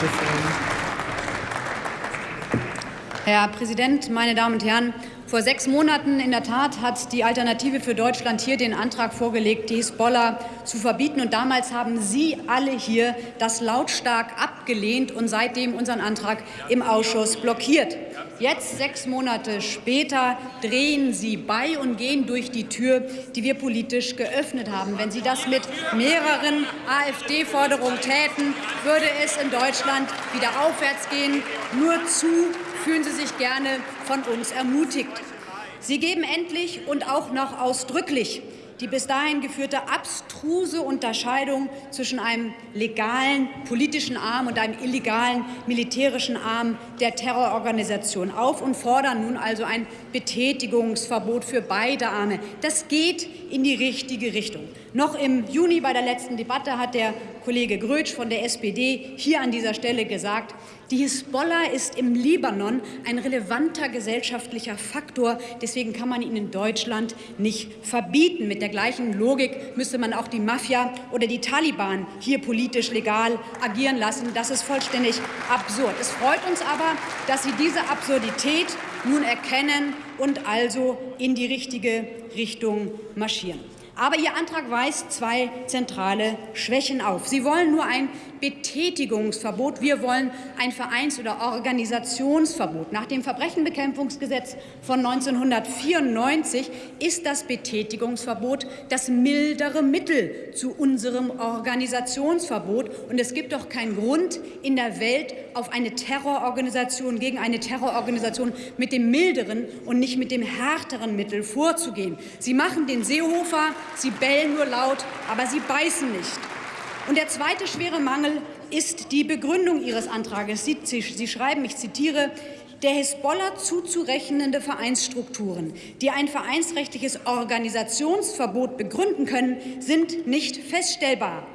Francisco. Herr Präsident, meine Damen und Herren! Vor sechs Monaten in der Tat hat die Alternative für Deutschland hier den Antrag vorgelegt, die Hisbollah zu verbieten. Und damals haben Sie alle hier das lautstark abgelehnt und seitdem unseren Antrag im Ausschuss blockiert. Jetzt, sechs Monate später, drehen Sie bei und gehen durch die Tür, die wir politisch geöffnet haben. Wenn Sie das mit mehreren AfD-Forderungen täten, würde es in Deutschland wieder aufwärts gehen. Nur zu fühlen Sie sich gerne von uns ermutigt. Sie geben endlich und auch noch ausdrücklich die bis dahin geführte abstruse Unterscheidung zwischen einem legalen politischen Arm und einem illegalen militärischen Arm der Terrororganisation auf und fordern nun also ein Betätigungsverbot für beide Arme. Das geht in die richtige Richtung. Noch im Juni bei der letzten Debatte hat der Kollege Grötsch von der SPD hier an dieser Stelle gesagt, die Hisbollah ist im Libanon ein relevanter gesellschaftlicher Faktor. Deswegen kann man ihn in Deutschland nicht verbieten. Mit der gleichen Logik müsste man auch die Mafia oder die Taliban hier politisch legal agieren lassen. Das ist vollständig absurd. Es freut uns aber, dass Sie diese Absurdität nun erkennen und also in die richtige Richtung marschieren. Aber Ihr Antrag weist zwei zentrale Schwächen auf. Sie wollen nur ein Betätigungsverbot. Wir wollen ein Vereins- oder Organisationsverbot. Nach dem Verbrechenbekämpfungsgesetz von 1994 ist das Betätigungsverbot das mildere Mittel zu unserem Organisationsverbot. Und es gibt doch keinen Grund in der Welt, auf eine Terrororganisation gegen eine Terrororganisation mit dem milderen und nicht mit dem härteren Mittel vorzugehen. Sie machen den Seehofer Sie bellen nur laut, aber sie beißen nicht. Und der zweite schwere Mangel ist die Begründung Ihres Antrags. Sie, sie, sie schreiben, ich zitiere, der Hisbollah zuzurechnende Vereinsstrukturen, die ein vereinsrechtliches Organisationsverbot begründen können, sind nicht feststellbar.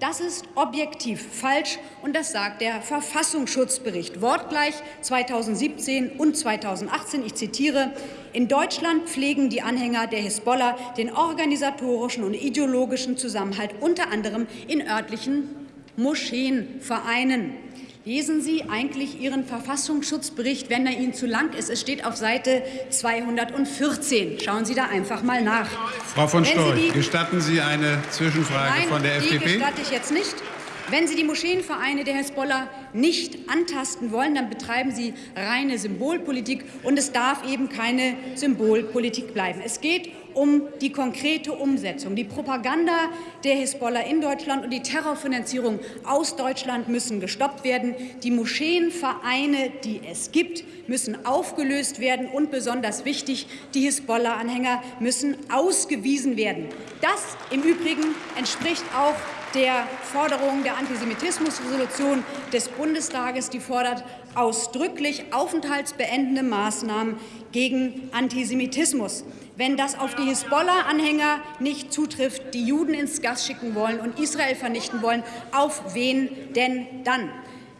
Das ist objektiv falsch, und das sagt der Verfassungsschutzbericht wortgleich 2017 und 2018. Ich zitiere, in Deutschland pflegen die Anhänger der Hisbollah den organisatorischen und ideologischen Zusammenhalt unter anderem in örtlichen Moscheenvereinen. Lesen Sie eigentlich Ihren Verfassungsschutzbericht, wenn er Ihnen zu lang ist. Es steht auf Seite 214. Schauen Sie da einfach mal nach. Frau von Storch, gestatten Sie eine Zwischenfrage Nein, von der FDP? Die gestatte ich jetzt nicht. Wenn Sie die Moscheenvereine der Hezbollah nicht antasten wollen, dann betreiben Sie reine Symbolpolitik, und es darf eben keine Symbolpolitik bleiben. Es geht um die konkrete Umsetzung. Die Propaganda der Hezbollah in Deutschland und die Terrorfinanzierung aus Deutschland müssen gestoppt werden. Die Moscheenvereine, die es gibt, müssen aufgelöst werden. Und besonders wichtig, die Hezbollah-Anhänger müssen ausgewiesen werden. Das im Übrigen entspricht auch der Forderung der Antisemitismusresolution des Bundestages. Die fordert ausdrücklich aufenthaltsbeendende Maßnahmen gegen Antisemitismus. Wenn das auf die Hisbollah-Anhänger nicht zutrifft, die Juden ins Gas schicken wollen und Israel vernichten wollen, auf wen denn dann?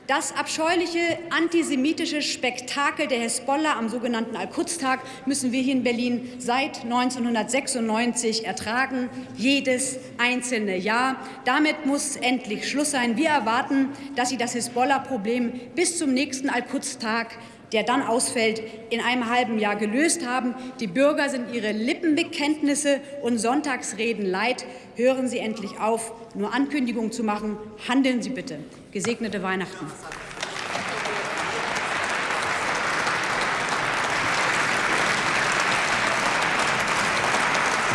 Das abscheuliche antisemitische Spektakel der Hezbollah am sogenannten Al-Quds-Tag müssen wir hier in Berlin seit 1996 ertragen, jedes einzelne Jahr. Damit muss endlich Schluss sein. Wir erwarten, dass Sie das Hezbollah-Problem bis zum nächsten Al-Quds-Tag der dann ausfällt, in einem halben Jahr gelöst haben. Die Bürger sind ihre Lippenbekenntnisse und Sonntagsreden leid. Hören Sie endlich auf, nur Ankündigungen zu machen. Handeln Sie bitte. Gesegnete Weihnachten.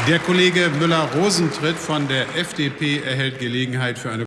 Der Kollege Müller-Rosentritt von der FDP erhält Gelegenheit für eine